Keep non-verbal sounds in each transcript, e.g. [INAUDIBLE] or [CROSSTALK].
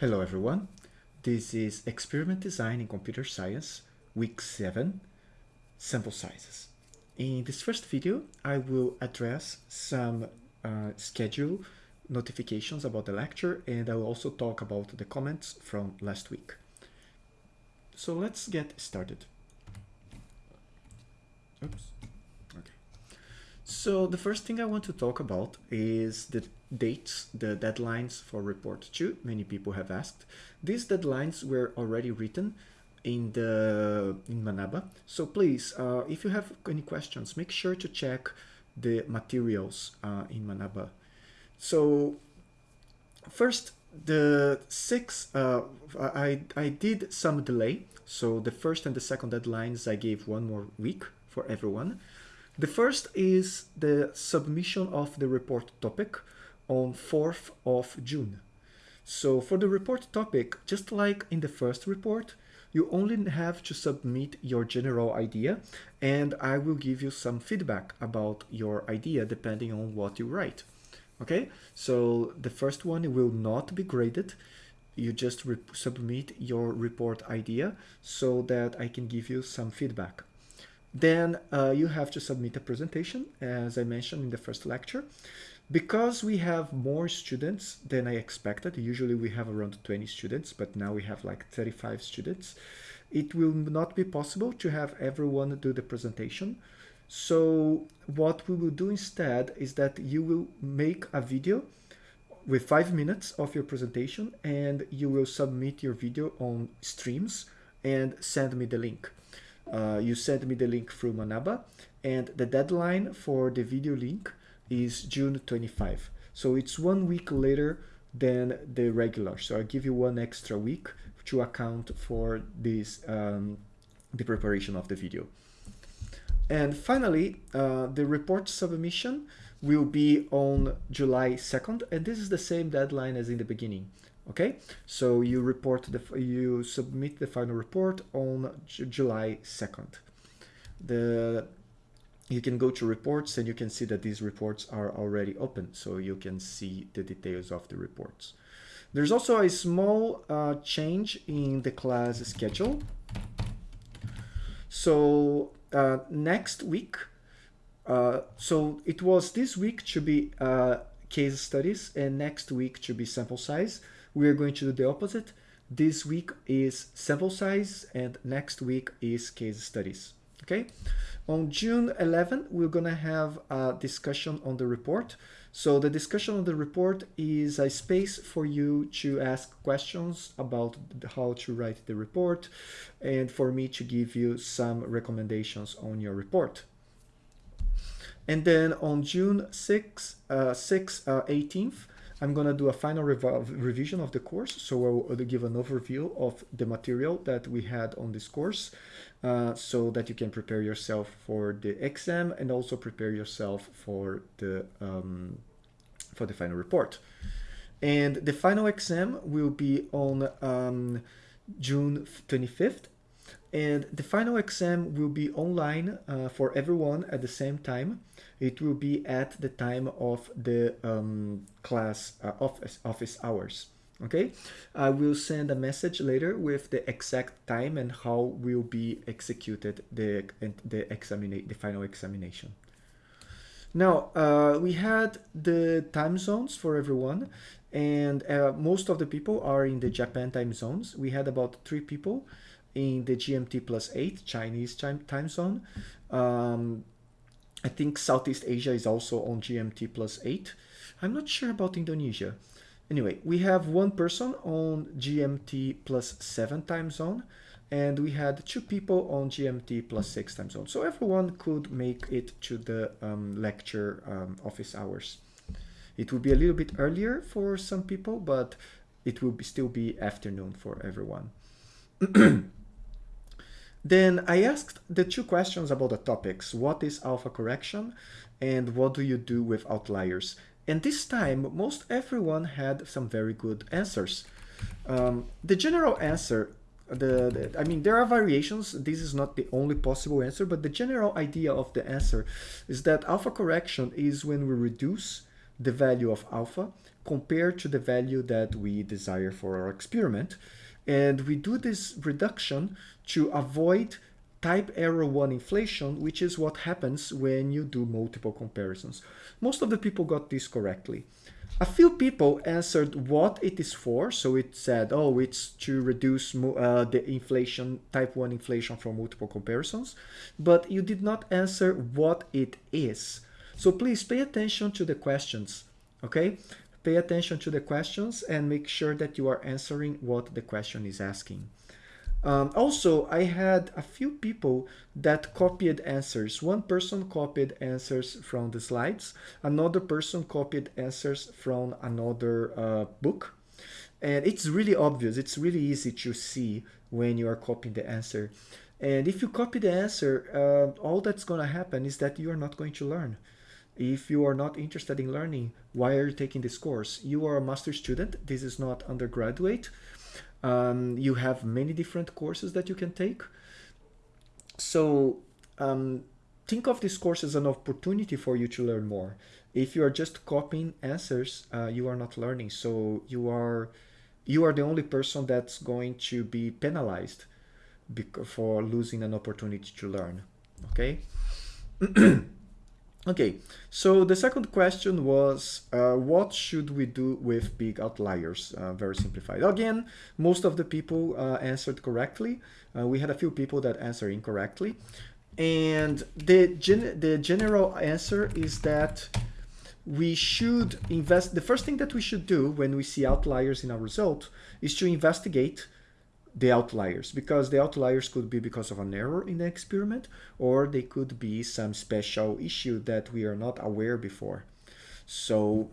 Hello everyone, this is Experiment Design in Computer Science, Week 7, Sample Sizes. In this first video, I will address some uh, schedule notifications about the lecture and I will also talk about the comments from last week. So let's get started. Oops. Okay. So the first thing I want to talk about is the dates, the deadlines for report 2. Many people have asked. These deadlines were already written in the in Manaba. So please, uh, if you have any questions, make sure to check the materials uh, in Manaba. So first, the six, uh, I, I did some delay. So the first and the second deadlines, I gave one more week for everyone. The first is the submission of the report topic on 4th of June. So for the report topic, just like in the first report, you only have to submit your general idea and I will give you some feedback about your idea depending on what you write. Okay, so the first one will not be graded. You just submit your report idea so that I can give you some feedback. Then uh, you have to submit a presentation, as I mentioned in the first lecture. Because we have more students than I expected, usually we have around 20 students, but now we have like 35 students, it will not be possible to have everyone do the presentation. So what we will do instead is that you will make a video with five minutes of your presentation and you will submit your video on streams and send me the link. Uh, you send me the link through Manaba and the deadline for the video link is June 25. So it's one week later than the regular. So I give you one extra week to account for this um, the preparation of the video. And finally, uh, the report submission will be on July 2nd, and this is the same deadline as in the beginning. Okay, so you report the you submit the final report on July 2nd. The you can go to reports and you can see that these reports are already open so you can see the details of the reports. There's also a small uh, change in the class schedule. So uh, next week uh, so it was this week to be uh, case studies and next week to be sample size. We are going to do the opposite. This week is sample size and next week is case studies okay on June 11, we're to have a discussion on the report. So the discussion on the report is a space for you to ask questions about how to write the report and for me to give you some recommendations on your report. And then on June 6, uh, 6 uh, 18th, I'm going to do a final rev revision of the course. So I will give an overview of the material that we had on this course uh, so that you can prepare yourself for the exam and also prepare yourself for the, um, for the final report. And the final exam will be on um, June 25th. And the final exam will be online uh, for everyone at the same time it will be at the time of the um, class uh, office, office hours. Okay, I will send a message later with the exact time and how will be executed the the examine the final examination. Now uh, we had the time zones for everyone, and uh, most of the people are in the Japan time zones. We had about three people in the GMT plus eight Chinese time time zone. Um, I think Southeast Asia is also on GMT plus 8. I'm not sure about Indonesia. Anyway, we have one person on GMT plus 7 time zone and we had two people on GMT plus 6 time zone. So everyone could make it to the um, lecture um, office hours. It will be a little bit earlier for some people, but it will be, still be afternoon for everyone. [CLEARS THROAT] Then I asked the two questions about the topics. What is alpha correction and what do you do with outliers? And this time, most everyone had some very good answers. Um, the general answer, the, the, I mean, there are variations. This is not the only possible answer, but the general idea of the answer is that alpha correction is when we reduce the value of alpha compared to the value that we desire for our experiment. And we do this reduction to avoid type error 1 inflation, which is what happens when you do multiple comparisons. Most of the people got this correctly. A few people answered what it is for, so it said, oh, it's to reduce uh, the inflation, type 1 inflation from multiple comparisons, but you did not answer what it is. So please pay attention to the questions, okay? Pay attention to the questions and make sure that you are answering what the question is asking. Um, also, I had a few people that copied answers. One person copied answers from the slides. Another person copied answers from another uh, book. And it's really obvious. It's really easy to see when you are copying the answer. And if you copy the answer, uh, all that's going to happen is that you are not going to learn. If you are not interested in learning, why are you taking this course? You are a master student. This is not undergraduate. Um, you have many different courses that you can take. So um, think of this course as an opportunity for you to learn more. If you are just copying answers, uh, you are not learning. So you are you are the only person that's going to be penalized for losing an opportunity to learn. Okay. [CLEARS THROAT] Okay, so the second question was, uh, what should we do with big outliers? Uh, very simplified. Again, most of the people uh, answered correctly. Uh, we had a few people that answered incorrectly. And the, gen the general answer is that we should invest, the first thing that we should do when we see outliers in our result is to investigate the outliers because the outliers could be because of an error in the experiment or they could be some special issue that we are not aware before. So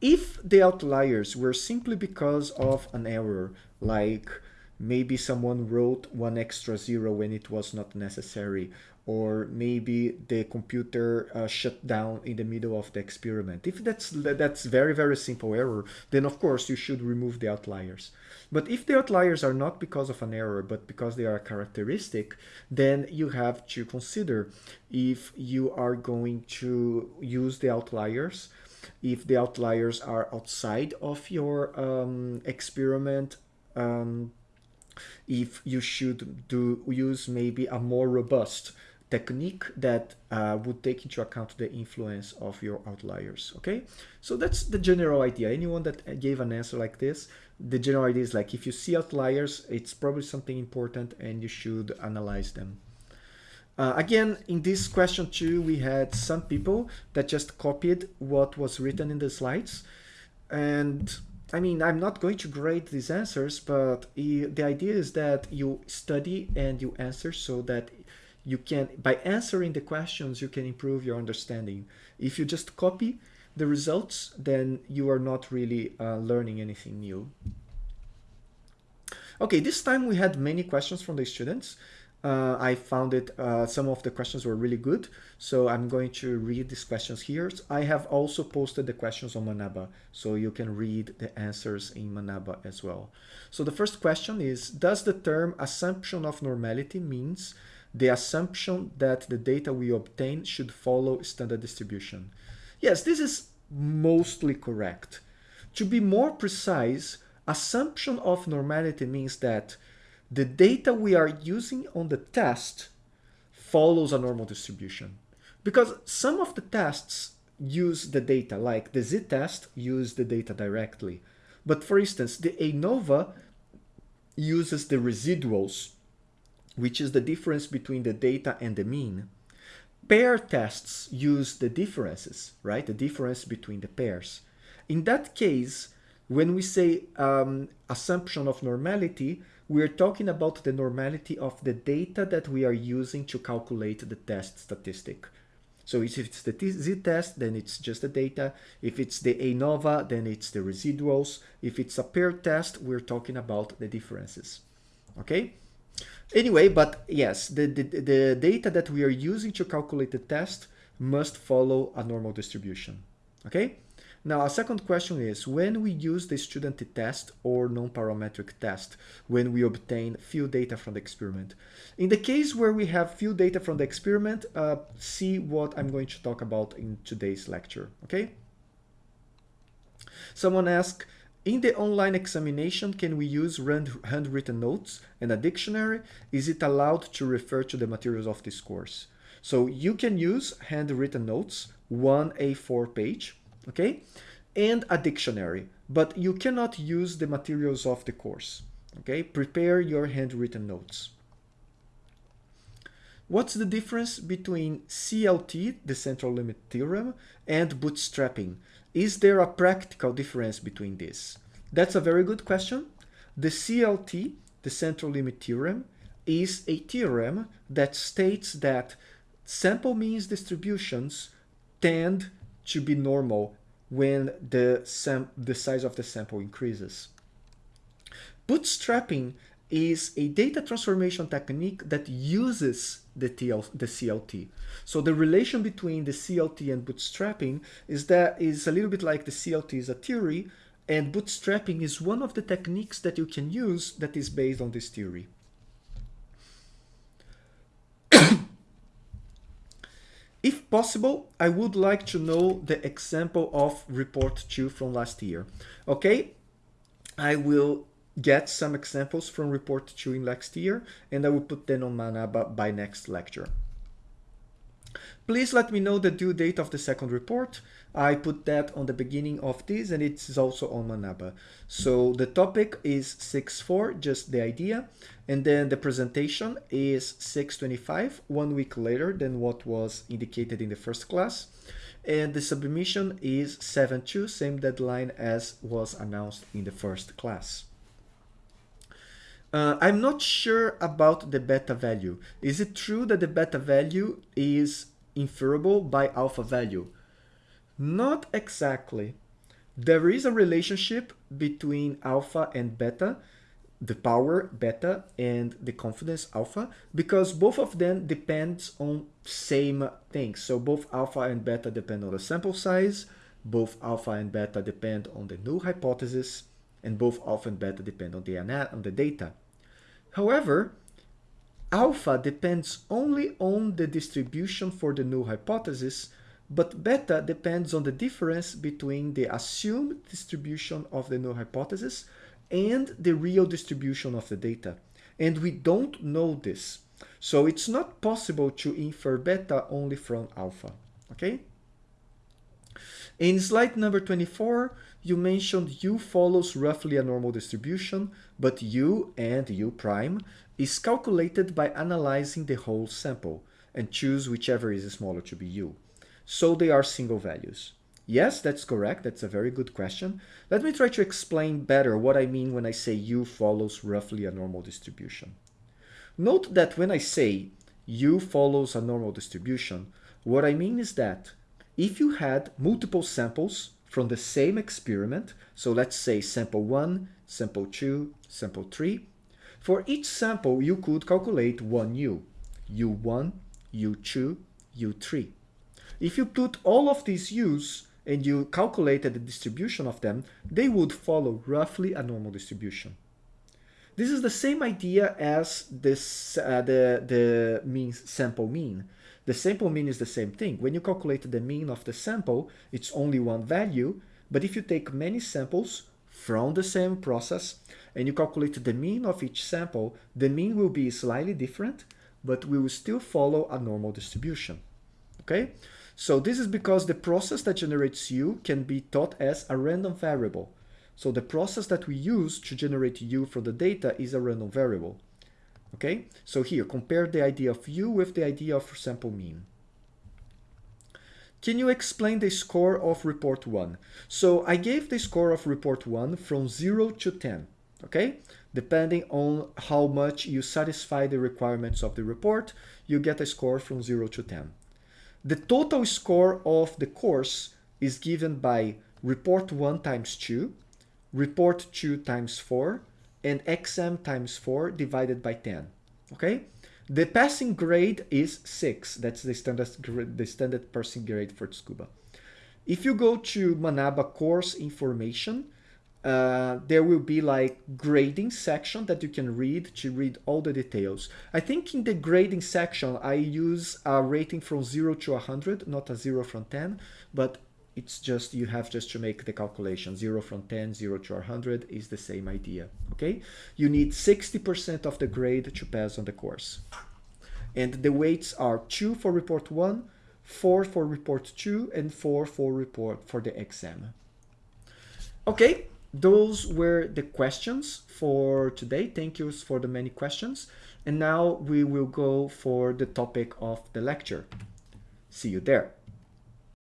if the outliers were simply because of an error, like maybe someone wrote one extra zero when it was not necessary, or maybe the computer uh, shut down in the middle of the experiment. If that's that's very, very simple error, then of course you should remove the outliers. But if the outliers are not because of an error, but because they are a characteristic, then you have to consider if you are going to use the outliers, if the outliers are outside of your um, experiment, um, if you should do use maybe a more robust technique that uh, would take into account the influence of your outliers okay? So that's the general idea. Anyone that gave an answer like this the general idea is like if you see outliers it's probably something important and you should analyze them. Uh, again in this question too we had some people that just copied what was written in the slides. And I mean, I'm not going to grade these answers, but the idea is that you study and you answer so that you can, by answering the questions, you can improve your understanding. If you just copy the results, then you are not really uh, learning anything new. Okay, this time we had many questions from the students. Uh, I found it, uh, some of the questions were really good. So I'm going to read these questions here. I have also posted the questions on Manaba, so you can read the answers in Manaba as well. So the first question is, does the term assumption of normality means the assumption that the data we obtain should follow standard distribution? Yes, this is mostly correct. To be more precise, assumption of normality means that the data we are using on the test follows a normal distribution. Because some of the tests use the data, like the z-test use the data directly. But for instance, the ANOVA uses the residuals, which is the difference between the data and the mean. Pair tests use the differences, right? The difference between the pairs. In that case, when we say um, assumption of normality, we're talking about the normality of the data that we are using to calculate the test statistic. So if it's the z-test, then it's just the data. If it's the ANOVA, then it's the residuals. If it's a pair test, we're talking about the differences. Okay? Anyway, but yes, the, the, the data that we are using to calculate the test must follow a normal distribution. Okay? Now, a second question is, when we use the student test or non-parametric test, when we obtain few data from the experiment. In the case where we have few data from the experiment, uh, see what I'm going to talk about in today's lecture, okay? Someone asked, in the online examination, can we use handwritten notes and a dictionary? Is it allowed to refer to the materials of this course? So you can use handwritten notes, one A4 page, okay, and a dictionary, but you cannot use the materials of the course, okay? Prepare your handwritten notes. What's the difference between CLT, the central limit theorem, and bootstrapping? Is there a practical difference between these? That's a very good question. The CLT, the central limit theorem, is a theorem that states that sample means distributions tend to be normal when the, the size of the sample increases. Bootstrapping is a data transformation technique that uses the, TL, the CLT. So the relation between the CLT and bootstrapping is that is a little bit like the CLT is a theory and bootstrapping is one of the techniques that you can use that is based on this theory. [COUGHS] if possible, I would like to know the example of report 2 from last year. Okay, I will get some examples from report 2 in next year and I will put them on Manaba by next lecture. Please let me know the due date of the second report. I put that on the beginning of this and it's also on Manaba. So the topic is 6.4, just the idea. And then the presentation is 6.25, one week later than what was indicated in the first class. And the submission is 7.2, same deadline as was announced in the first class. Uh, I'm not sure about the beta value. Is it true that the beta value is inferable by alpha value? Not exactly. There is a relationship between alpha and beta, the power beta and the confidence alpha, because both of them depends on same things. So both alpha and beta depend on the sample size, both alpha and beta depend on the null hypothesis, and both alpha and beta depend on the, on the data. However, alpha depends only on the distribution for the null hypothesis, but beta depends on the difference between the assumed distribution of the null hypothesis and the real distribution of the data. And we don't know this. So it's not possible to infer beta only from alpha, okay? In slide number 24, you mentioned U follows roughly a normal distribution, but U and U prime is calculated by analyzing the whole sample and choose whichever is smaller to be U. So they are single values. Yes, that's correct. That's a very good question. Let me try to explain better what I mean when I say U follows roughly a normal distribution. Note that when I say U follows a normal distribution, what I mean is that if you had multiple samples from the same experiment, so let's say sample 1, sample 2, sample 3, for each sample you could calculate one U, U1, U2, U3. If you put all of these U's and you calculated the distribution of them, they would follow roughly a normal distribution. This is the same idea as this, uh, the, the mean sample mean. The sample mean is the same thing. When you calculate the mean of the sample, it's only one value. But if you take many samples from the same process and you calculate the mean of each sample, the mean will be slightly different, but we will still follow a normal distribution. Okay? So this is because the process that generates U can be thought as a random variable. So the process that we use to generate U from the data is a random variable. Okay, so here, compare the idea of U with the idea of sample mean. Can you explain the score of report 1? So I gave the score of report 1 from 0 to 10, okay? Depending on how much you satisfy the requirements of the report, you get a score from 0 to 10. The total score of the course is given by report 1 times 2, report 2 times 4, and exam times 4 divided by 10. Okay? The passing grade is 6. That's the standard, the standard passing grade for Tsukuba. If you go to Manaba course information, uh, there will be like grading section that you can read to read all the details. I think in the grading section, I use a rating from 0 to 100, not a 0 from 10, but it's just you have just to make the calculation. 0 from 10 0 to 100 is the same idea okay? You need 60% of the grade to pass on the course. And the weights are 2 for report 1 4 for report 2 and 4 for report for the exam. Okay those were the questions for today. Thank you for the many questions. And now we will go for the topic of the lecture. See you there